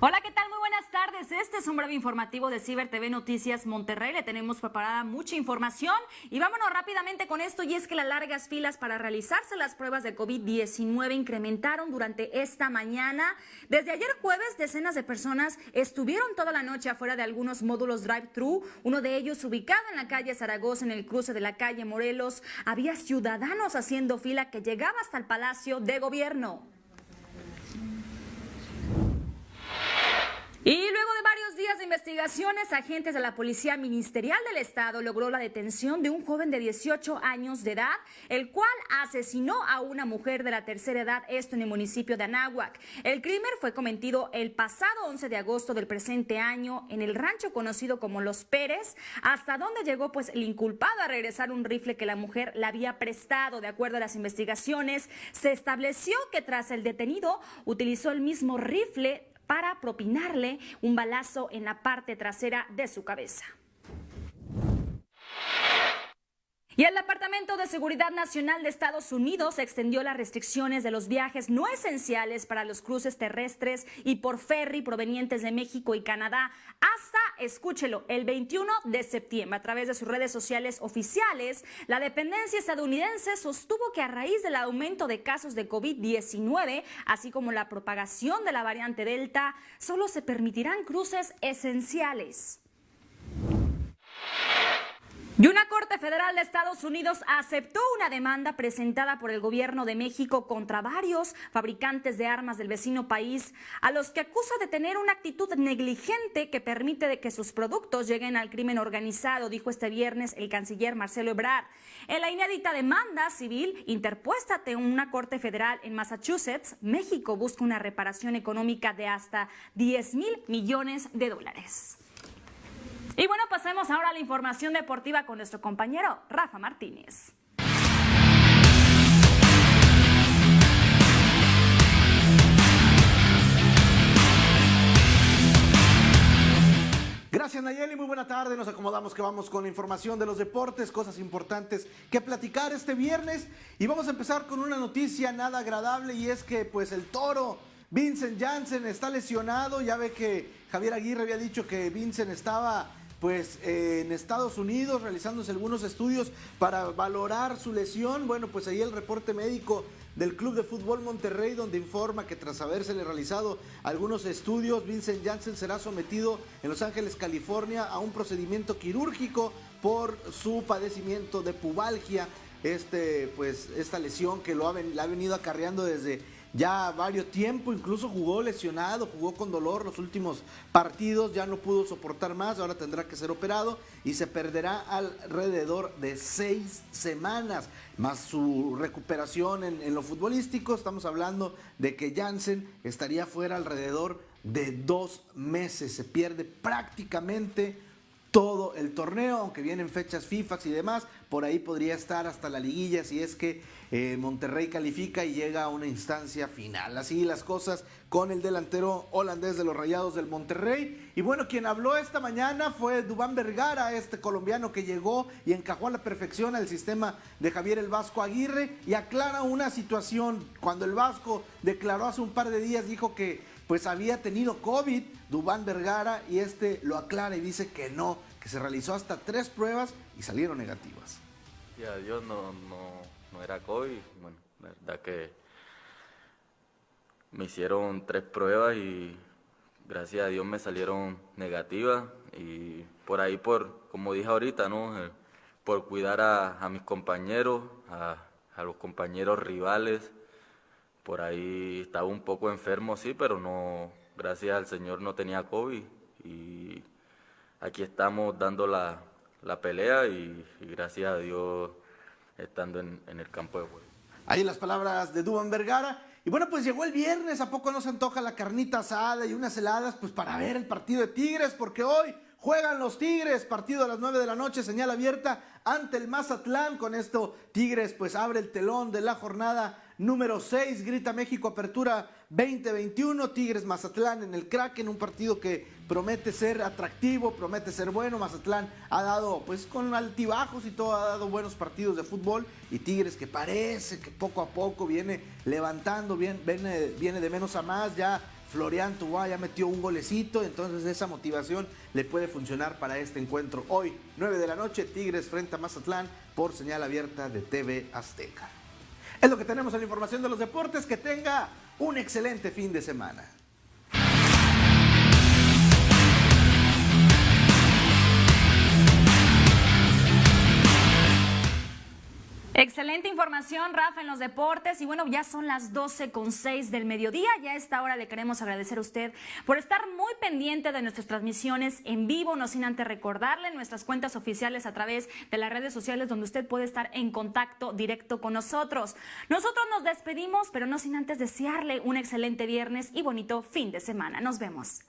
Hola, ¿qué tal? Muy buenas tardes. Este es un breve informativo de Ciber TV Noticias Monterrey. Le tenemos preparada mucha información y vámonos rápidamente con esto y es que las largas filas para realizarse las pruebas de COVID-19 incrementaron durante esta mañana. Desde ayer jueves, decenas de personas estuvieron toda la noche afuera de algunos módulos drive-thru, uno de ellos ubicado en la calle Zaragoza en el cruce de la calle Morelos. Había ciudadanos haciendo fila que llegaba hasta el Palacio de Gobierno. Y luego de varios días de investigaciones, agentes de la Policía Ministerial del Estado logró la detención de un joven de 18 años de edad, el cual asesinó a una mujer de la tercera edad, esto en el municipio de Anáhuac. El crimen fue cometido el pasado 11 de agosto del presente año en el rancho conocido como Los Pérez, hasta donde llegó pues el inculpado a regresar un rifle que la mujer le había prestado. De acuerdo a las investigaciones, se estableció que tras el detenido utilizó el mismo rifle para propinarle un balazo en la parte trasera de su cabeza. Y el Departamento de Seguridad Nacional de Estados Unidos extendió las restricciones de los viajes no esenciales para los cruces terrestres y por ferry provenientes de México y Canadá hasta, escúchelo, el 21 de septiembre. A través de sus redes sociales oficiales, la dependencia estadounidense sostuvo que a raíz del aumento de casos de COVID-19, así como la propagación de la variante Delta, solo se permitirán cruces esenciales. Y una Corte Federal de Estados Unidos aceptó una demanda presentada por el gobierno de México contra varios fabricantes de armas del vecino país, a los que acusa de tener una actitud negligente que permite de que sus productos lleguen al crimen organizado, dijo este viernes el canciller Marcelo Ebrard. En la inédita demanda civil interpuesta ante una Corte Federal en Massachusetts, México busca una reparación económica de hasta 10 mil millones de dólares. Pasemos ahora la información deportiva con nuestro compañero Rafa Martínez. Gracias Nayeli, muy buena tarde. Nos acomodamos que vamos con la información de los deportes, cosas importantes que platicar este viernes. Y vamos a empezar con una noticia nada agradable y es que pues el toro Vincent Janssen está lesionado. Ya ve que Javier Aguirre había dicho que Vincent estaba pues eh, en Estados Unidos realizándose algunos estudios para valorar su lesión. Bueno, pues ahí el reporte médico del Club de Fútbol Monterrey, donde informa que tras habérsele realizado algunos estudios, Vincent Janssen será sometido en Los Ángeles, California, a un procedimiento quirúrgico por su padecimiento de pubalgia. Este, pues, esta lesión que lo la ha venido acarreando desde ya varios tiempo, incluso jugó lesionado, jugó con dolor los últimos partidos, ya no pudo soportar más, ahora tendrá que ser operado y se perderá alrededor de seis semanas, más su recuperación en, en lo futbolístico, estamos hablando de que Jansen estaría fuera alrededor de dos meses, se pierde prácticamente todo el torneo, aunque vienen fechas FIFA y demás, por ahí podría estar hasta la liguilla si es que eh, Monterrey califica y llega a una instancia final. Así las cosas con el delantero holandés de los Rayados del Monterrey. Y bueno, quien habló esta mañana fue Dubán Vergara, este colombiano que llegó y encajó a la perfección al sistema de Javier el Vasco Aguirre y aclara una situación. Cuando el Vasco declaró hace un par de días, dijo que pues había tenido COVID, Dubán Vergara, y este lo aclara y dice que no, se realizó hasta tres pruebas y salieron negativas. Ya, Dios no, no, no era COVID, bueno, la verdad que me hicieron tres pruebas y gracias a Dios me salieron negativas y por ahí, por como dije ahorita, ¿no? Eh, por cuidar a, mis compañeros, a, a los compañeros rivales, por ahí estaba un poco enfermo, sí, pero no, gracias al Señor no tenía COVID y aquí estamos dando la, pelea y, gracias a Dios estando en, el campo de juego. Ahí las palabras de Duban Vergara. Y bueno, pues llegó el viernes, ¿a poco no se antoja la carnita asada y unas heladas? Pues para ver el partido de Tigres, porque hoy juegan los Tigres, partido a las 9 de la noche, señal abierta ante el Mazatlán. Con esto, Tigres pues abre el telón de la jornada número 6, Grita México, apertura 2021, Tigres Mazatlán en el crack, en un partido que promete ser atractivo, promete ser bueno. Mazatlán ha dado, pues con altibajos y todo, ha dado buenos partidos de fútbol. Y Tigres que parece que poco a poco viene levantando, viene, viene de menos a más, ya Florian Tubá ya metió un golecito, entonces esa motivación le puede funcionar para este encuentro. Hoy, 9 de la noche, Tigres frente a Mazatlán por señal abierta de TV Azteca. Es lo que tenemos en la información de los deportes. Que tenga un excelente fin de semana. Excelente información, Rafa, en los deportes. Y bueno, ya son las 12 con 6 del mediodía. Ya a esta hora le queremos agradecer a usted por estar muy pendiente de nuestras transmisiones en vivo. No sin antes recordarle nuestras cuentas oficiales a través de las redes sociales donde usted puede estar en contacto directo con nosotros. Nosotros nos despedimos, pero no sin antes desearle un excelente viernes y bonito fin de semana. Nos vemos.